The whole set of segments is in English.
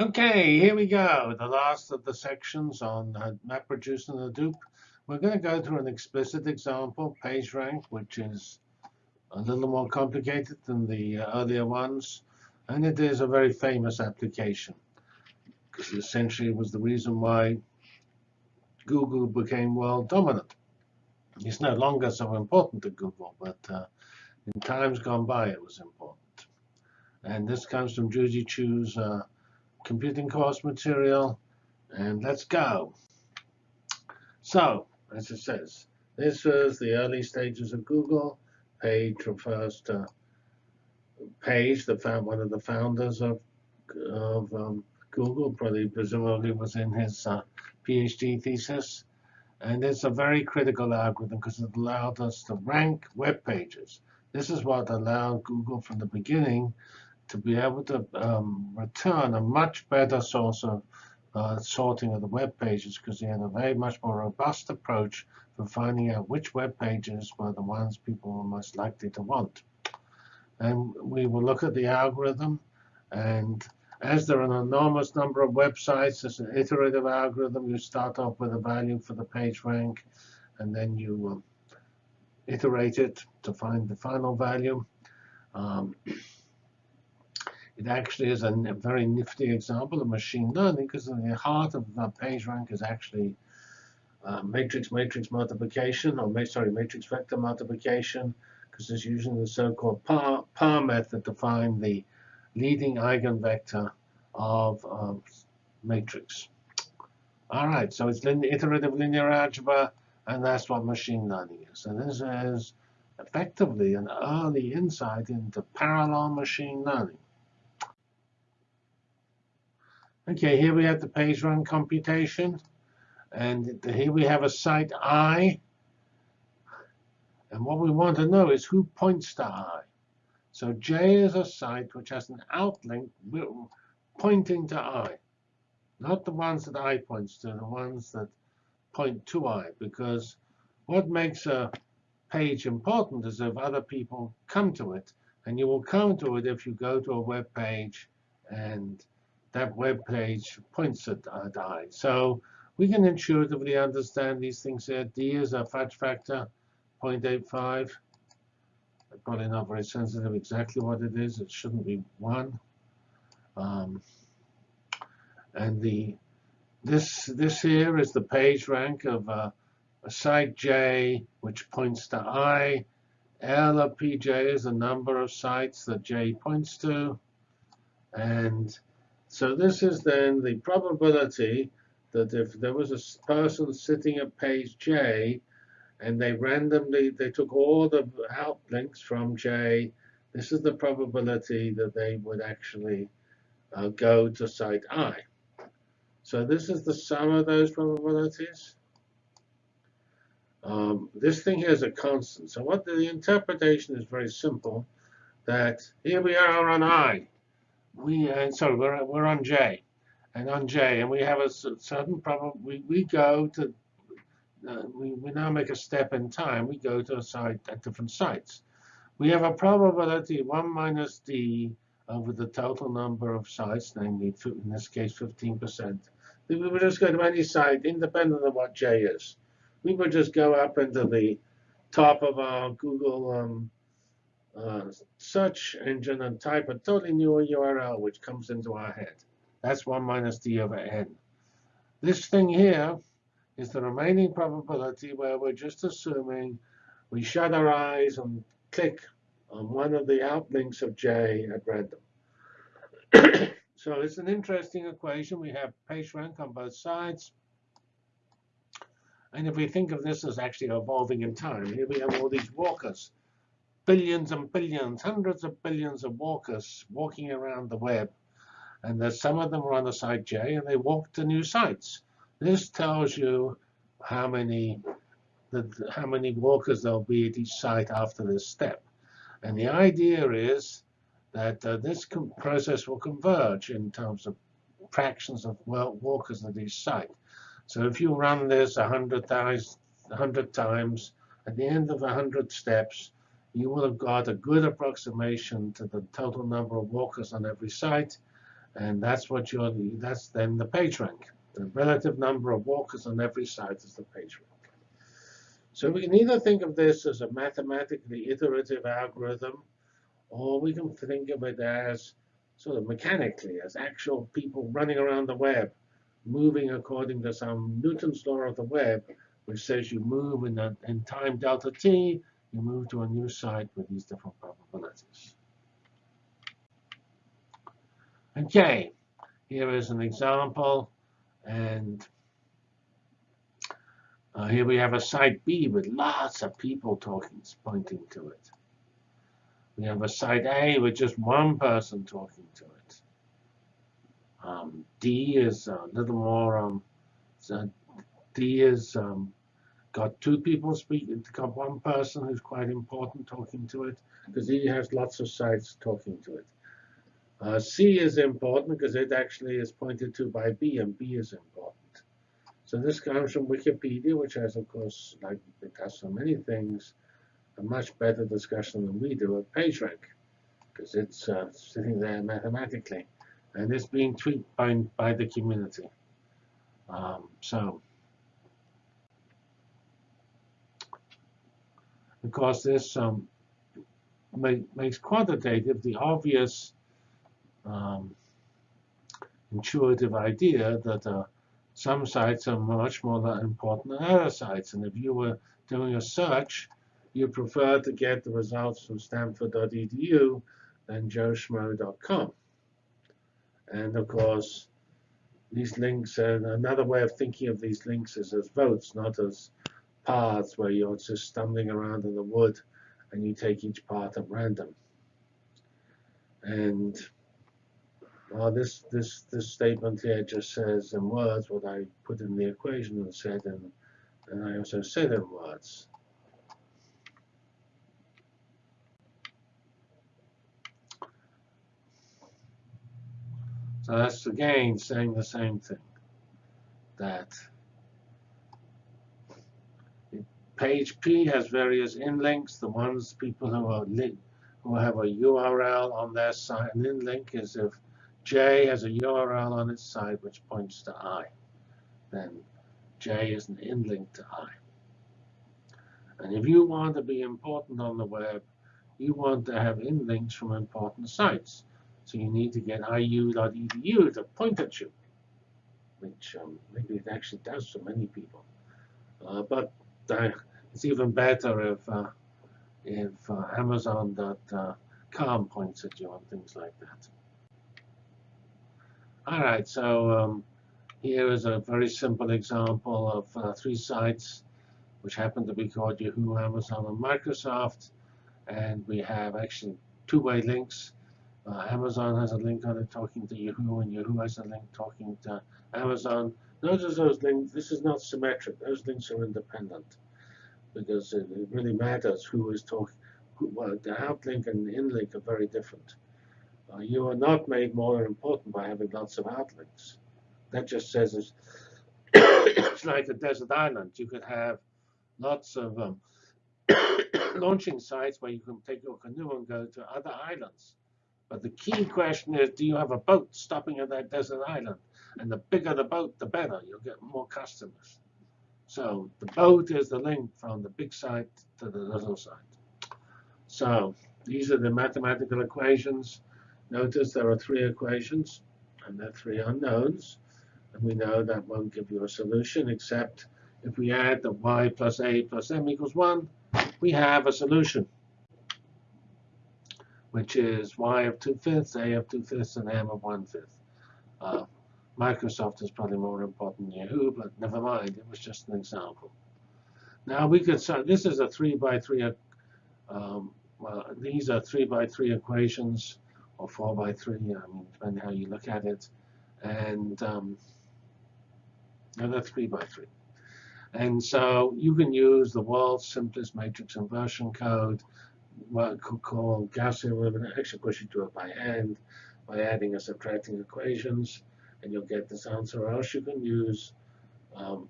Okay, here we go. The last of the sections on uh, MapReduce and Hadoop. We're going to go through an explicit example, PageRank, which is a little more complicated than the uh, earlier ones. And it is a very famous application. Because essentially it was the reason why Google became world dominant. It's no longer so important to Google, but uh, in times gone by it was important. And this comes from Judy Qiu's uh, computing course material, and let's go. So, as it says, this was the early stages of Google. Page refers to Page, the found one of the founders of of um, Google, probably presumably was in his uh, PhD thesis. And it's a very critical algorithm because it allowed us to rank web pages. This is what allowed Google from the beginning to be able to um, return a much better source of uh, sorting of the web pages because they had a very much more robust approach for finding out which web pages were the ones people were most likely to want. And we will look at the algorithm. And as there are an enormous number of websites, it's an iterative algorithm. You start off with a value for the page rank, and then you um, iterate it to find the final value. Um, it actually is a very nifty example of machine learning because the heart of the PageRank is actually uh, matrix-matrix multiplication, or sorry, matrix vector multiplication, because it's using the so-called power, power method to find the leading eigenvector of um, matrix. All right, so it's lin iterative linear algebra, and that's what machine learning is. And this is effectively an early insight into parallel machine learning. OK, here we have the page rank computation. And here we have a site i. And what we want to know is who points to i. So j is a site which has an outlink pointing to i. Not the ones that i points to, the ones that point to i. Because what makes a page important is if other people come to it. And you will come to it if you go to a web page and that web page points at i. So we can intuitively understand these things here. D is a fudge factor, 0.85. I'm probably not very sensitive exactly what it is. It shouldn't be 1. Um, and the this this here is the page rank of uh, a site J, which points to I. L of Pj is the number of sites that J points to. And so this is then the probability that if there was a person sitting at page J, and they randomly, they took all the outlinks from J, this is the probability that they would actually uh, go to site I. So this is the sum of those probabilities. Um, this thing here is a constant. So what the, the interpretation is very simple, that here we are on I we uh, sorry we're we're on J, and on J, and we have a certain problem. We we go to uh, we we now make a step in time. We go to a site at different sites. We have a probability one minus d over the total number of sites, namely in this case 15%. We would just go to any site independent of what J is. We would just go up into the top of our Google um, uh, search engine and type a totally new URL which comes into our head. That's 1 minus d over n. This thing here is the remaining probability where we're just assuming we shut our eyes and click on one of the outlinks of J at random. so it's an interesting equation. We have page rank on both sides. And if we think of this as actually evolving in time, here we have all these walkers billions and billions, hundreds of billions of walkers walking around the web. And there's some of them are on the site J, and they walk to new sites. This tells you how many the, how many walkers there'll be at each site after this step. And the idea is that uh, this process will converge in terms of fractions of walkers at each site. So if you run this 100, 100 times, at the end of 100 steps, you would have got a good approximation to the total number of walkers on every site. And that's what you're, that's then the PageRank. The relative number of walkers on every site is the PageRank. So we can either think of this as a mathematically iterative algorithm, or we can think of it as sort of mechanically, as actual people running around the web, moving according to some Newton's law of the web, which says you move in, a, in time delta t, you move to a new site with these different probabilities. Okay, here is an example. And uh, here we have a site B with lots of people talking, pointing to it. We have a site A with just one person talking to it. Um, D is a little more, um, D is um, got two people speaking, got one person who's quite important talking to it, because he has lots of sites talking to it. Uh, C is important because it actually is pointed to by B, and B is important. So this comes from Wikipedia, which has, of course, like it has so many things, a much better discussion than we do at PageRank, because it's uh, sitting there mathematically, and it's being tweaked by, by the community. Um, so, of course, this um, make, makes quantitative the obvious um, intuitive idea that uh, some sites are much more important than other sites. And if you were doing a search, you prefer to get the results from stanford.edu than joeschmo.com. And of course, these links, and another way of thinking of these links is as votes, not as paths where you're just stumbling around in the wood and you take each path at random. And well, this this this statement here just says in words what I put in the equation and said, and and I also said in words. So that's again saying the same thing. That page P has various inlinks. The ones people who are who have a URL on their site, an inlink is if J has a URL on its side which points to I. Then J is an inlink to I. And if you want to be important on the web, you want to have inlinks from important sites. So you need to get iu.edu to point at you, which um, maybe it actually does for many people. Uh, but uh, it's even better if uh, if uh, Amazon.com points at you and things like that. All right, so um, here is a very simple example of uh, three sites which happen to be called Yahoo, Amazon, and Microsoft. And we have actually two-way links. Uh, Amazon has a link on it talking to Yahoo, and Yahoo has a link talking to Amazon. Notice those links, this is not symmetric. Those links are independent because it, really matters who is talking. Well, the outlink and the inlink are very different. Uh, you are not made more important by having lots of outlinks. That just says it's, it's like a desert island. You could have lots of um, launching sites where you can take your canoe and go to other islands. But the key question is, do you have a boat stopping at that desert island? And the bigger the boat, the better. You'll get more customers. So the boat is the link from the big site to the little site. So these are the mathematical equations Notice there are three equations, and they're three unknowns. And we know that won't give you a solution, except if we add the y plus a plus m equals 1, we have a solution, which is y of 2 fifths, a of 2 fifths, and m of 1 fifth. Uh, Microsoft is probably more important than Yahoo, but never mind. It was just an example. Now we could, so this is a 3 by 3, um, well, these are 3 by 3 equations or 4 by 3, I mean, depending how you look at it. And um, another 3 by 3. And so you can use the world's simplest matrix inversion code, what could call Gaussian elimination. Actually, course, you do it by hand by adding and subtracting equations, and you'll get this answer. Or else you can use, um,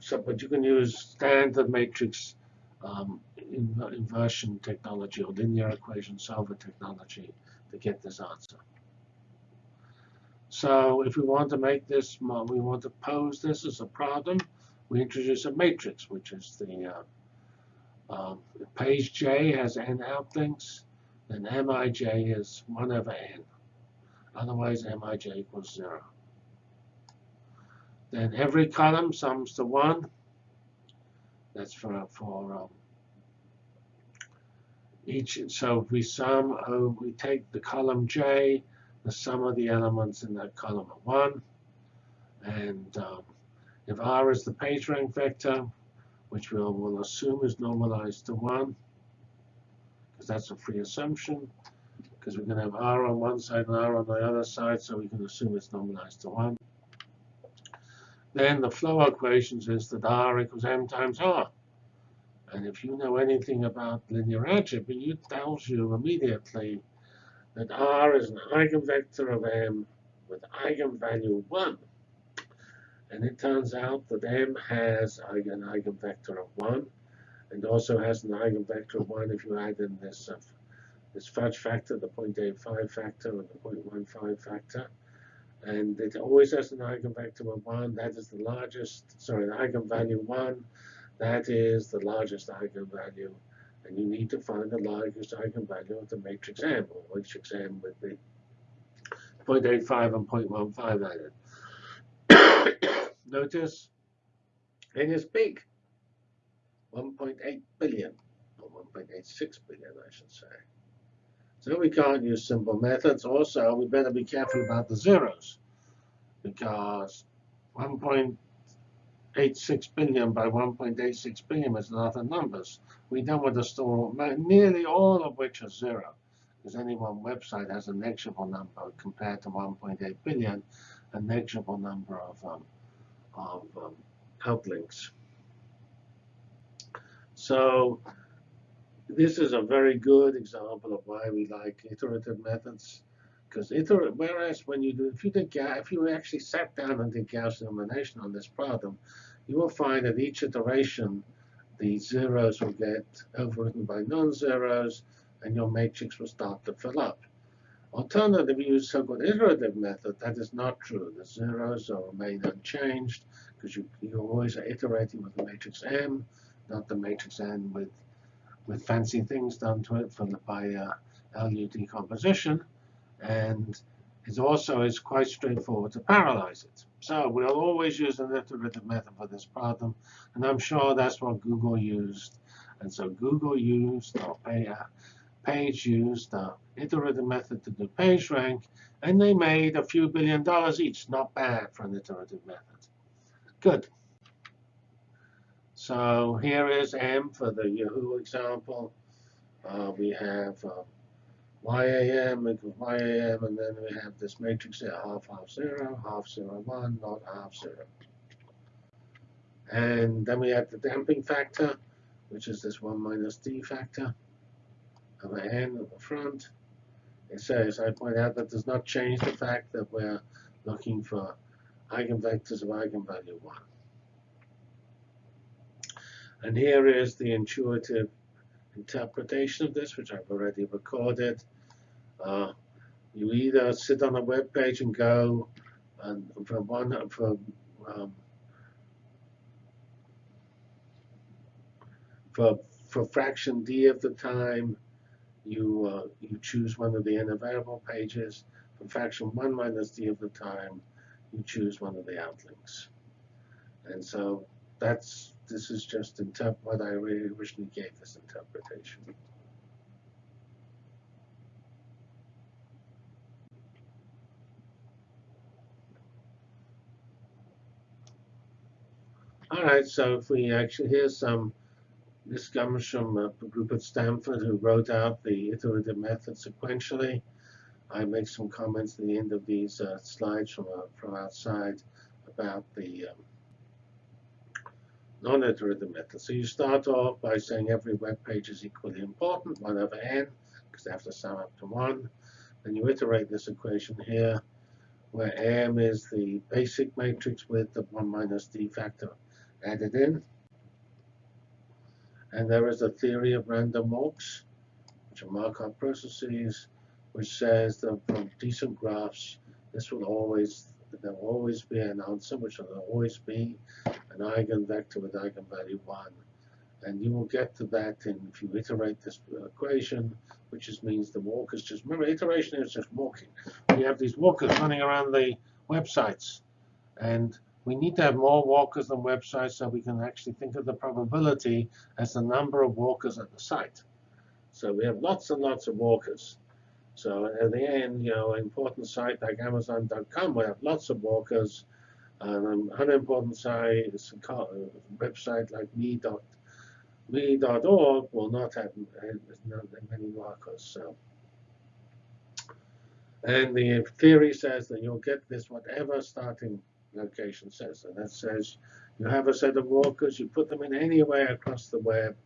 so, but you can use standard matrix um, inversion technology or linear equation solver technology to get this answer. So if we want to make this, we want to pose this as a problem, we introduce a matrix, which is the uh, um, page J has n out outlinks, then Mij is 1 over n. Otherwise, Mij equals 0. Then every column sums to 1. That's for, for um, each. So we sum, oh, we take the column J, the sum of the elements in that column of 1. And um, if R is the page rank vector, which we'll, we'll assume is normalized to 1, because that's a free assumption, because we're going to have R on one side and R on the other side, so we can assume it's normalized to 1. Then the flow equation is that R equals M times R. And if you know anything about linear algebra, it tells you immediately that R is an eigenvector of M with eigenvalue 1. And it turns out that M has an eigenvector of 1 and also has an eigenvector of 1 if you add in this, uh, this fudge factor, the 0.85 factor and the 0.15 factor. And it always has an eigenvector of 1. That is the largest, sorry, the eigenvalue 1. That is the largest eigenvalue and you need to find the largest eigenvalue of the matrix M, or matrix M with the 0.85 and 0.15 added. Notice N is big, 1.8 billion, or 1.86 billion, I should say. So we can't use simple methods. Also, we better be careful about the zeros, because 1.86 billion by 1.86 billion is a lot of numbers. We don't want to store nearly all of which are zero, because any one website has a negligible number compared to 1.8 billion, a negligible number of, um, of um, outlinks. So this is a very good example of why we like iterative methods. Because iterative, whereas when you do, if you did, if you actually sat down and did Gaussian elimination on this problem, you will find that each iteration, the zeros will get overwritten by non-zeros, and your matrix will start to fill up. Alternatively, use so-called iterative method. That is not true. The zeros are remain unchanged because you, you always are iterating with the matrix M, not the matrix N with with fancy things done to it for the, by uh, LU decomposition and it also is quite straightforward to parallelize it. So we'll always use an iterative method for this problem, and I'm sure that's what Google used. And so Google used, or Page used the iterative method to do page rank, and they made a few billion dollars each. Not bad for an iterative method. Good. So here is M for the Yahoo example. Uh, we have uh, YAM equals YAM, and then we have this matrix here, half, half, zero, half, zero, one, not half, zero. And then we have the damping factor, which is this 1 minus d factor of n at the front. It says, I point out that does not change the fact that we're looking for eigenvectors of eigenvalue 1. And here is the intuitive interpretation of this, which I've already recorded. Uh, you either sit on a web page and go and for one for um, for for fraction d of the time, you uh, you choose one of the n available pages. For fraction 1 minus d of the time, you choose one of the outlinks. And so that's this is just what I originally gave this interpretation. All right, so if we actually, here's some, this comes from a group at Stanford who wrote out the iterative method sequentially. I make some comments at the end of these uh, slides from, uh, from outside about the um, non-iterative method. So you start off by saying every web page is equally important, 1 over n, because they have to sum up to 1. Then you iterate this equation here, where M is the basic matrix with the 1 minus d factor added in. And there is a theory of random walks, which are Markov processes, which says that from decent graphs, this will always, there will always be an answer, which will always be an eigenvector with eigenvalue 1. And you will get to that in, if you iterate this equation, which just means the walkers just, remember, iteration is just walking. We have these walkers running around the websites. And we need to have more walkers than websites so we can actually think of the probability as the number of walkers at the site. So we have lots and lots of walkers. So at the end, you know, an important site like Amazon.com will have lots of walkers. And um, an unimportant site, a website like me.org will not have uh, many markers. So, and the theory says that you'll get this whatever starting location says. And that says you have a set of walkers, you put them in any way across the web.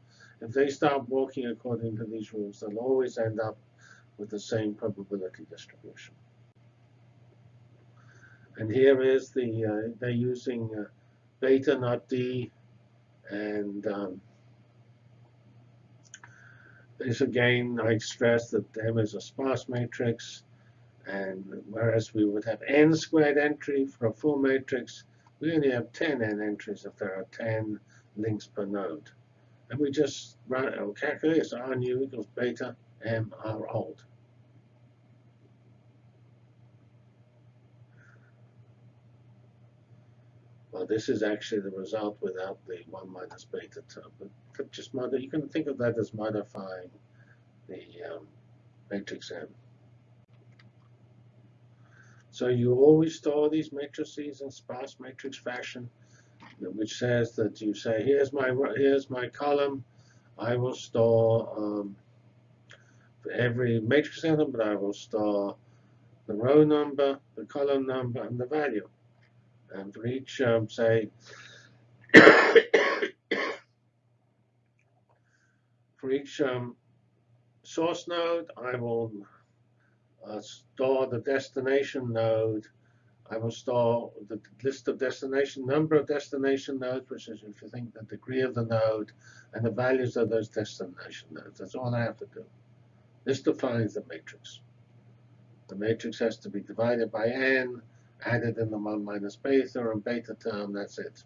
If they start walking according to these rules, they'll always end up with the same probability distribution. And here is the, uh, they're using uh, beta, not D, and um, this again, I stress that M is a sparse matrix, and whereas we would have n squared entry for a full matrix, we only have 10 n entries if there are 10 links per node. And we just run calculate so R new equals beta M R old. Well, this is actually the result without the 1 minus beta term. But just mod you can think of that as modifying the um, matrix M. So you always store these matrices in sparse matrix fashion, which says that you say, here's my here's my column. I will store um, for every matrix element, I will store the row number, the column number, and the value. And for each, um, say, for each um, source node, I will uh, store the destination node. I will store the list of destination, number of destination nodes, which is if you think the degree of the node, and the values of those destination nodes. That's all I have to do. This defines the matrix. The matrix has to be divided by n, added in the 1 minus beta and beta term, that's it.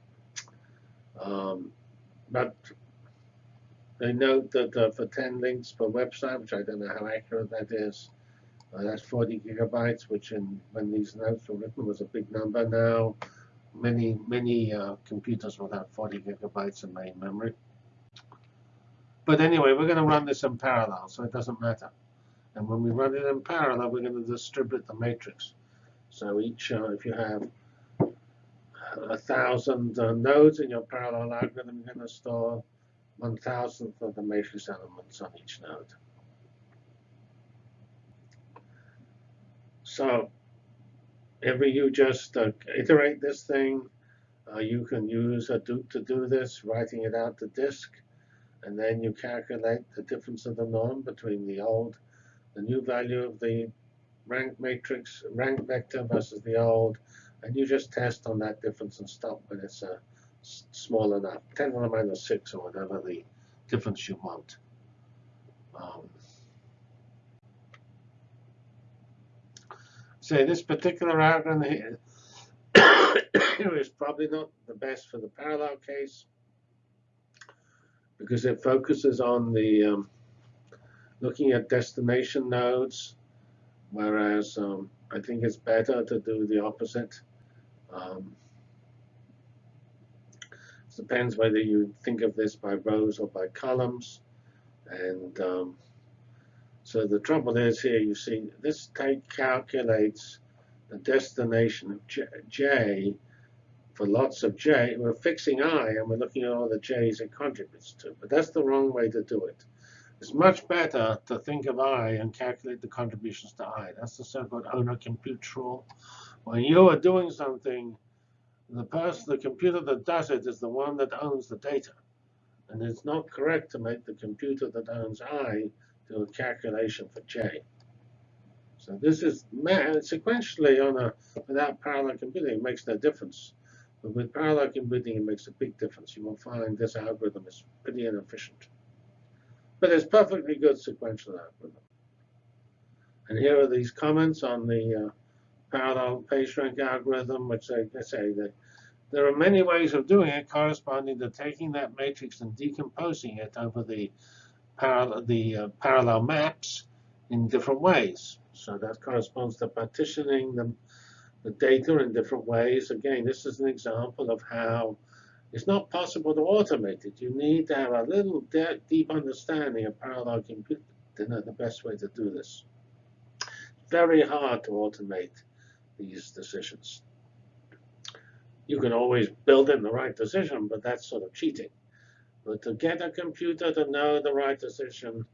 Um, but they note that uh, for 10 links per website, which I don't know how accurate that is, uh, that's 40 gigabytes, which in, when these notes were written was a big number. Now, many, many uh, computers will have 40 gigabytes in main memory. But anyway, we're going to run this in parallel, so it doesn't matter. And when we run it in parallel, we're going to distribute the matrix. So each, uh, if you have a thousand uh, nodes in your parallel algorithm, you're going to store one thousandth of the matrix elements on each node. So if you just uh, iterate this thing, uh, you can use Hadoop to do this, writing it out to disk, and then you calculate the difference of the norm between the old, the new value of the rank matrix, rank vector versus the old, and you just test on that difference and stop when it's uh, small enough, 10 to the minus 6 or whatever the difference you want. Um, say this particular algorithm here is probably not the best for the parallel case because it focuses on the um, looking at destination nodes, whereas um, I think it's better to do the opposite. Um, depends whether you think of this by rows or by columns. And um, so the trouble is here, you see, this calculates the destination of J, J for lots of J. We're fixing I, and we're looking at all the J's it contributes to. But that's the wrong way to do it. It's much better to think of I and calculate the contributions to I. That's the so-called owner compute rule. When you are doing something the person, the computer that does it is the one that owns the data. And it's not correct to make the computer that owns I do a calculation for J. So this is sequentially on a without parallel computing, it makes no difference. But with parallel computing, it makes a big difference. You will find this algorithm is pretty inefficient. But it's perfectly good sequential algorithm. And here are these comments on the uh, parallel PageRank algorithm, which I, I say that there are many ways of doing it, corresponding to taking that matrix and decomposing it over the parallel, the uh, parallel maps in different ways. So that corresponds to partitioning the, the data in different ways. Again, this is an example of how it's not possible to automate it. You need to have a little de deep understanding of parallel computing know the best way to do this. Very hard to automate these decisions. You can always build in the right decision, but that's sort of cheating. But to get a computer to know the right decision,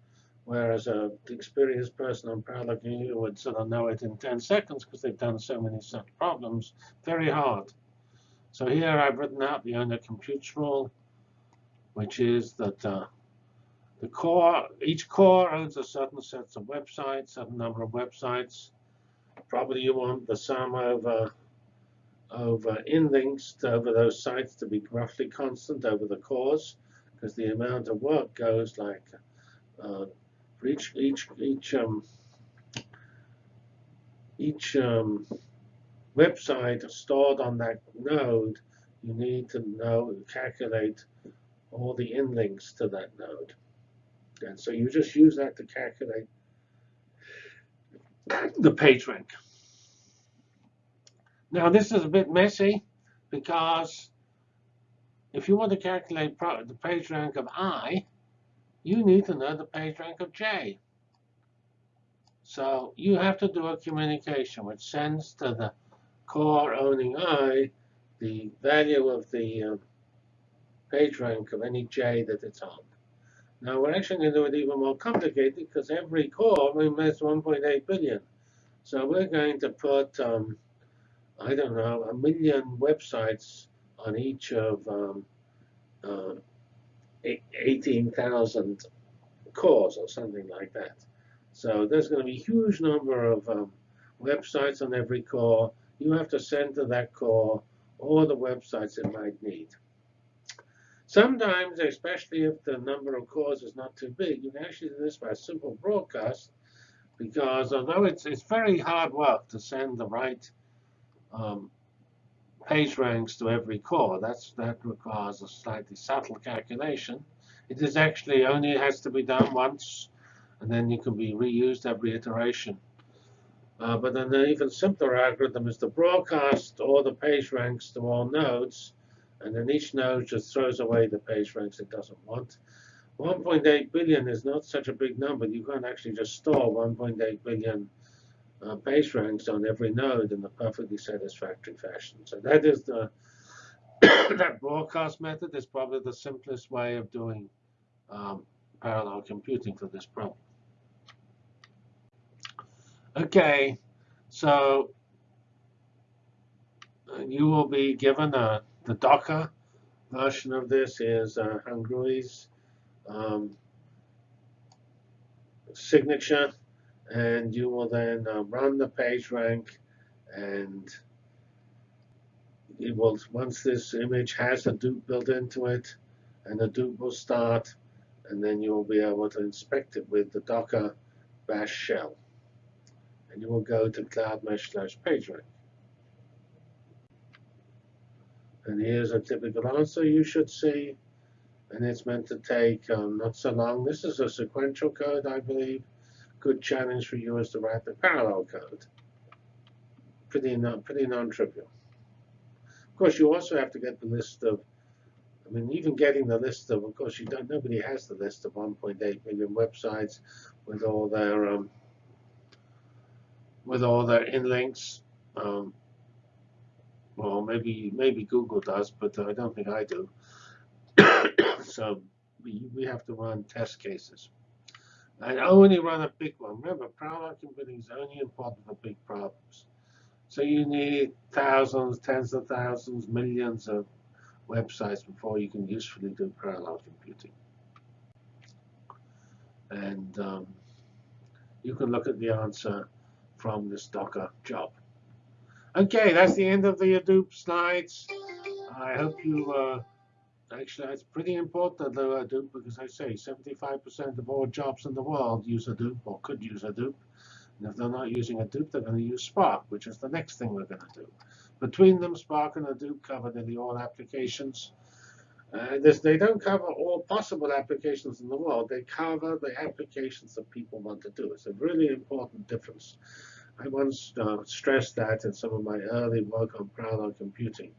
whereas a experienced person on parallel computing would sort of know it in 10 seconds because they've done so many such problems, very hard. So here I've written out the owner computes rule, which is that uh, the core, each core owns a certain set of websites, certain number of websites. Probably you want the sum over in links to, over those sites to be roughly constant over the cores, because the amount of work goes like uh, for each each each um, each um, website stored on that node, you need to know calculate all the in links to that node. And so you just use that to calculate the page rank. Now this is a bit messy because if you want to calculate the page rank of i, you need to know the page rank of j. So you have to do a communication which sends to the core owning i the value of the uh, page rank of any j that it's on. Now we're actually going to do it even more complicated because every core has 1.8 billion. So we're going to put, um, I don't know, a million websites on each of um, uh, 18,000 cores or something like that. So there's going to be a huge number of um, websites on every core. You have to send to that core all the websites it might need. Sometimes, especially if the number of cores is not too big, you can actually do this by simple broadcast because although it's, it's very hard work to send the right um, page ranks to every core, that's, that requires a slightly subtle calculation. It is actually only has to be done once, and then you can be reused every iteration. Uh, but then an even simpler algorithm is to broadcast all the page ranks to all nodes and then each node just throws away the page ranks it doesn't want. 1.8 billion is not such a big number. You can't actually just store 1.8 billion uh, page ranks on every node in a perfectly satisfactory fashion. So that is the that broadcast method is probably the simplest way of doing um, parallel computing for this problem. Okay, so uh, you will be given a the Docker version of this is uh, Hyungro's um, signature, and you will then uh, run the page rank, and it will once this image has Hadoop built into it, and Hadoop will start, and then you will be able to inspect it with the Docker bash shell, and you will go to Cloudmesh slash PageRank. And here's a typical answer you should see. And it's meant to take um, not so long. This is a sequential code, I believe. Good challenge for you is to write the parallel code. Pretty non, pretty non-trivial. Of course, you also have to get the list of, I mean, even getting the list of, of course, you don't, nobody has the list of 1.8 million websites with all their, um, with all their inlinks. Um, well, maybe maybe Google does, but I don't think I do. so we, we have to run test cases. I only run a big one. Remember, parallel computing is only important for big problems. So you need thousands, tens of thousands, millions of websites before you can usefully do parallel computing. And um, you can look at the answer from this Docker job. Okay, that's the end of the Hadoop slides. I hope you, uh, actually, it's pretty important to Hadoop because I say 75% of all jobs in the world use Hadoop or could use Hadoop. And if they're not using Hadoop, they're going to use Spark, which is the next thing we're going to do. Between them, Spark and Hadoop cover nearly all applications. Uh, this, they don't cover all possible applications in the world. They cover the applications that people want to do. It's a really important difference. I once uh, stressed that in some of my early work on parallel computing.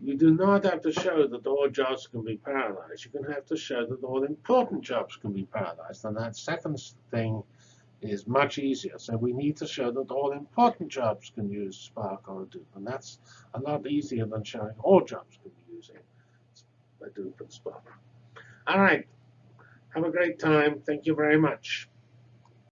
You do not have to show that all jobs can be parallelized. You can have to show that all important jobs can be parallelized. And that second thing is much easier. So we need to show that all important jobs can use Spark or Hadoop. And that's a lot easier than showing all jobs can be using Hadoop and Spark. All right. Have a great time. Thank you very much.